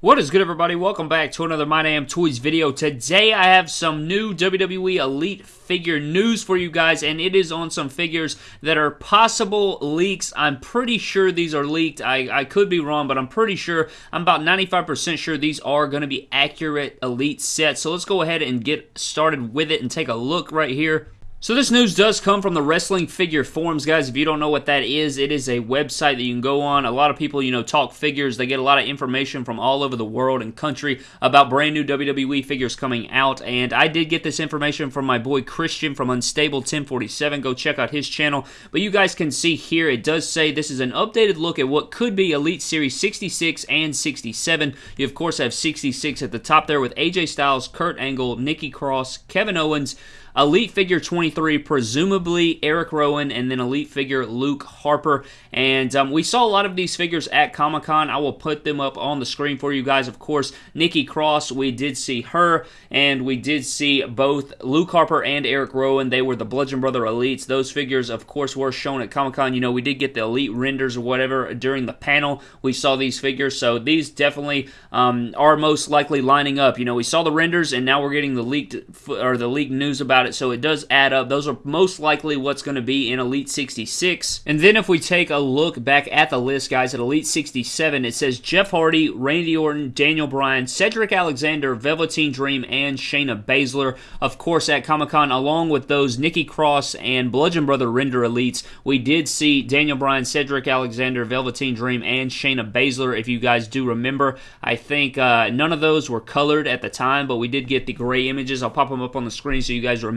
What is good, everybody? Welcome back to another My Damn Toys video. Today, I have some new WWE Elite figure news for you guys, and it is on some figures that are possible leaks. I'm pretty sure these are leaked. I, I could be wrong, but I'm pretty sure. I'm about 95% sure these are going to be accurate Elite sets. So let's go ahead and get started with it and take a look right here. So this news does come from the Wrestling Figure Forums, guys. If you don't know what that is, it is a website that you can go on. A lot of people, you know, talk figures. They get a lot of information from all over the world and country about brand new WWE figures coming out. And I did get this information from my boy Christian from Unstable 1047. Go check out his channel. But you guys can see here, it does say this is an updated look at what could be Elite Series 66 and 67. You, of course, have 66 at the top there with AJ Styles, Kurt Angle, Nikki Cross, Kevin Owens, Elite Figure 23, presumably Eric Rowan, and then Elite Figure Luke Harper. And um, we saw a lot of these figures at Comic Con. I will put them up on the screen for you guys. Of course, Nikki Cross, we did see her, and we did see both Luke Harper and Eric Rowan. They were the Bludgeon Brother Elites. Those figures, of course, were shown at Comic Con. You know, we did get the Elite renders or whatever during the panel. We saw these figures, so these definitely um, are most likely lining up. You know, we saw the renders, and now we're getting the leaked or the leaked news about it, so it does add up. Those are most likely what's going to be in Elite 66. And then if we take a look back at the list, guys, at Elite 67, it says Jeff Hardy, Randy Orton, Daniel Bryan, Cedric Alexander, Velveteen Dream, and Shayna Baszler. Of course, at Comic Con, along with those Nikki Cross and Bludgeon Brother Render Elites, we did see Daniel Bryan, Cedric Alexander, Velveteen Dream, and Shayna Baszler. If you guys do remember, I think uh, none of those were colored at the time, but we did get the gray images. I'll pop them up on the screen so you guys remember.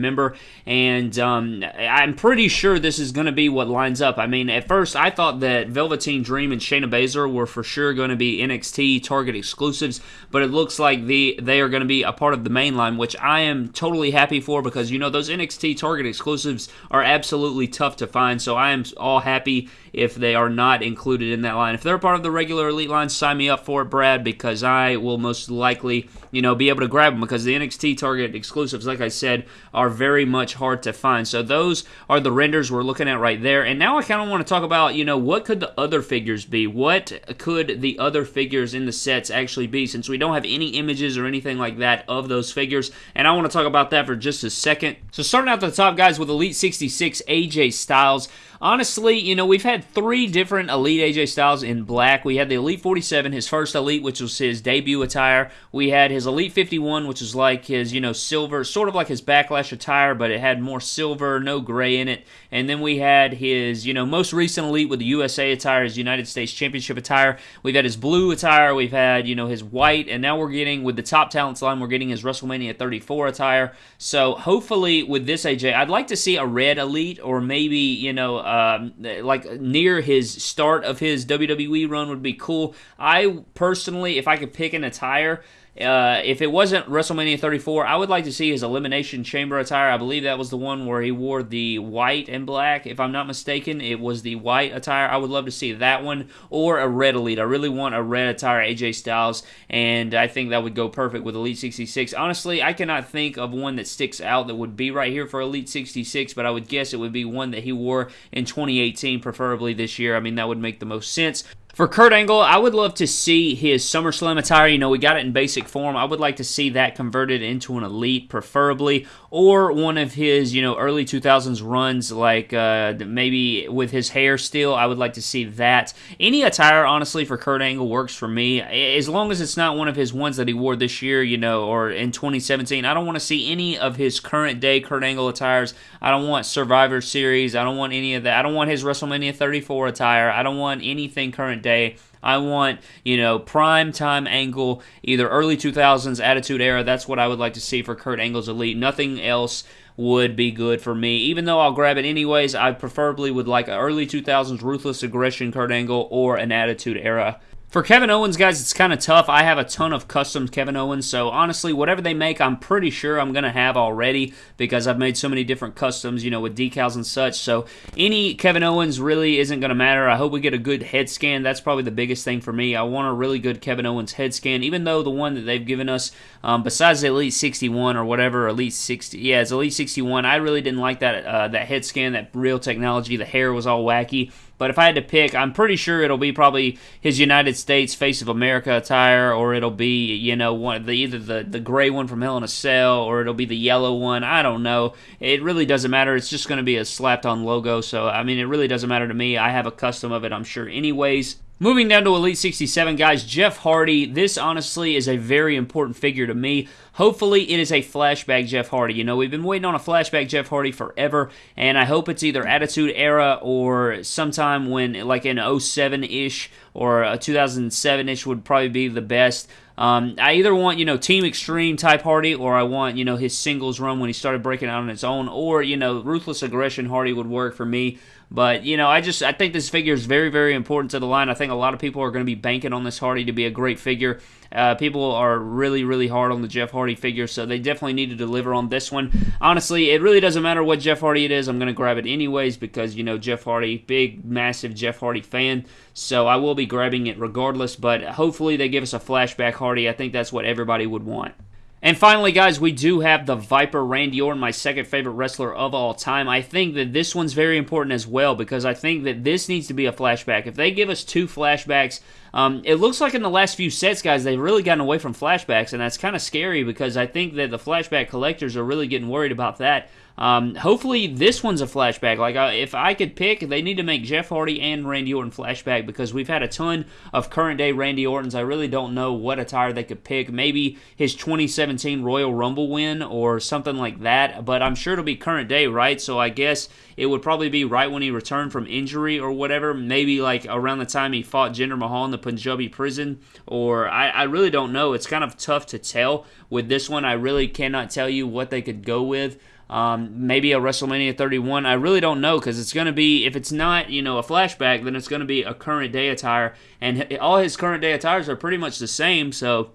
And um, I'm pretty sure this is going to be what lines up. I mean, at first I thought that Velveteen Dream and Shayna Baszler were for sure going to be NXT Target exclusives, but it looks like the they are going to be a part of the main line, which I am totally happy for because you know those NXT Target exclusives are absolutely tough to find. So I am all happy if they are not included in that line. If they're part of the regular elite line, sign me up for it, Brad, because I will most likely, you know, be able to grab them because the NXT Target exclusives, like I said, are very much hard to find. So those are the renders we're looking at right there. And now I kind of want to talk about, you know, what could the other figures be? What could the other figures in the sets actually be since we don't have any images or anything like that of those figures? And I want to talk about that for just a second. So starting out the top, guys, with Elite 66 AJ Styles honestly, you know, we've had three different Elite AJ Styles in black. We had the Elite 47, his first Elite, which was his debut attire. We had his Elite 51, which is like his, you know, silver, sort of like his backlash attire, but it had more silver, no gray in it. And then we had his, you know, most recent Elite with the USA attire, his United States Championship attire. We've had his blue attire, we've had, you know, his white, and now we're getting, with the top talents line, we're getting his WrestleMania 34 attire. So hopefully with this AJ, I'd like to see a red Elite or maybe, you know, um, like near his start of his WWE run would be cool. I personally, if I could pick an attire, uh, if it wasn't WrestleMania 34, I would like to see his Elimination Chamber attire. I believe that was the one where he wore the white and black. If I'm not mistaken, it was the white attire. I would love to see that one or a red Elite. I really want a red attire, AJ Styles, and I think that would go perfect with Elite 66. Honestly, I cannot think of one that sticks out that would be right here for Elite 66, but I would guess it would be one that he wore in 2018, preferably this year. I mean, that would make the most sense. For Kurt Angle, I would love to see his SummerSlam attire. You know, we got it in basic form. I would like to see that converted into an elite, preferably, or one of his, you know, early 2000s runs, like uh, maybe with his hair still. I would like to see that. Any attire, honestly, for Kurt Angle works for me. As long as it's not one of his ones that he wore this year, you know, or in 2017. I don't want to see any of his current day Kurt Angle attires. I don't want Survivor Series. I don't want any of that. I don't want his WrestleMania 34 attire. I don't want anything current day day. I want, you know, prime time angle, either early 2000s Attitude Era. That's what I would like to see for Kurt Angle's Elite. Nothing else would be good for me. Even though I'll grab it anyways, I preferably would like an early 2000s Ruthless Aggression Kurt Angle or an Attitude Era for Kevin Owens, guys, it's kind of tough. I have a ton of custom Kevin Owens, so honestly, whatever they make, I'm pretty sure I'm going to have already because I've made so many different customs, you know, with decals and such. So any Kevin Owens really isn't going to matter. I hope we get a good head scan. That's probably the biggest thing for me. I want a really good Kevin Owens head scan, even though the one that they've given us, um, besides the Elite 61 or whatever, Elite 60, yeah, it's Elite 61. I really didn't like that uh, that head scan, that real technology. The hair was all wacky. But if I had to pick, I'm pretty sure it'll be probably his United States Face of America attire, or it'll be you know one the either the the gray one from Hell in a Cell, or it'll be the yellow one. I don't know. It really doesn't matter. It's just going to be a slapped on logo. So I mean, it really doesn't matter to me. I have a custom of it. I'm sure. Anyways. Moving down to Elite 67, guys, Jeff Hardy. This honestly is a very important figure to me. Hopefully, it is a flashback Jeff Hardy. You know, we've been waiting on a flashback Jeff Hardy forever, and I hope it's either Attitude Era or sometime when, like in 07 ish or 2007 ish, would probably be the best. Um, I either want, you know, Team Extreme type Hardy, or I want, you know, his singles run when he started breaking out on his own, or, you know, Ruthless Aggression Hardy would work for me. But, you know, I just, I think this figure is very, very important to the line. I think a lot of people are going to be banking on this Hardy to be a great figure. Uh, people are really, really hard on the Jeff Hardy figure, so they definitely need to deliver on this one. Honestly, it really doesn't matter what Jeff Hardy it is. I'm going to grab it anyways because, you know, Jeff Hardy, big, massive Jeff Hardy fan. So I will be grabbing it regardless, but hopefully they give us a flashback Hardy. I think that's what everybody would want. And finally, guys, we do have the Viper Randy Orton, my second favorite wrestler of all time. I think that this one's very important as well because I think that this needs to be a flashback. If they give us two flashbacks, um, it looks like in the last few sets, guys, they've really gotten away from flashbacks, and that's kind of scary because I think that the flashback collectors are really getting worried about that. Um, hopefully, this one's a flashback. Like, uh, if I could pick, they need to make Jeff Hardy and Randy Orton flashback because we've had a ton of current day Randy Ortons. I really don't know what attire they could pick. Maybe his 2017 Royal Rumble win or something like that, but I'm sure it'll be current day, right? So I guess it would probably be right when he returned from injury or whatever. Maybe like around the time he fought Jinder Mahal in the Punjabi prison, or I, I really don't know. It's kind of tough to tell with this one. I really cannot tell you what they could go with. Um, maybe a WrestleMania 31. I really don't know because it's going to be, if it's not, you know, a flashback, then it's going to be a current day attire. And all his current day attires are pretty much the same. So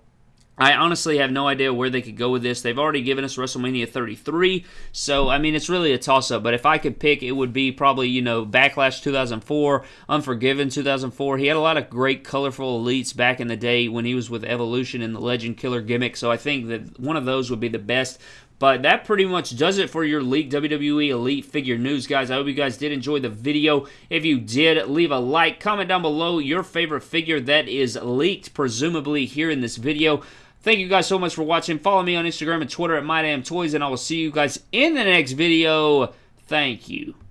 I honestly have no idea where they could go with this. They've already given us WrestleMania 33, so I mean it's really a toss-up. But if I could pick, it would be probably you know Backlash 2004, Unforgiven 2004. He had a lot of great, colorful elites back in the day when he was with Evolution and the Legend Killer gimmick. So I think that one of those would be the best. But that pretty much does it for your Leak WWE Elite Figure News, guys. I hope you guys did enjoy the video. If you did, leave a like. Comment down below your favorite figure that is leaked, presumably here in this video. Thank you guys so much for watching. Follow me on Instagram and Twitter at MyDamnToys, and I will see you guys in the next video. Thank you.